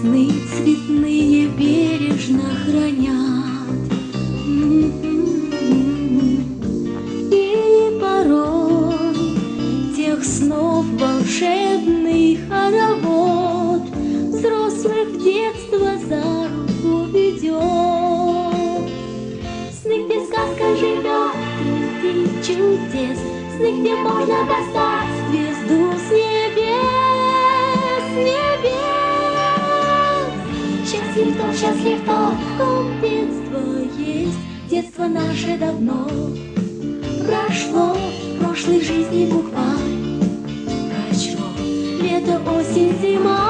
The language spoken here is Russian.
Сны цветные бережно хранят. И порой тех снов волшебный хоровод Взрослых в детство за руку ведет. Сны, где сказка живет, среди чудес, Сны, где можно достать Счастлив тот, счастлив тот, в детство есть, Детство наше давно прошло, Прошлой жизни букварь прочел. Лето, осень, зима,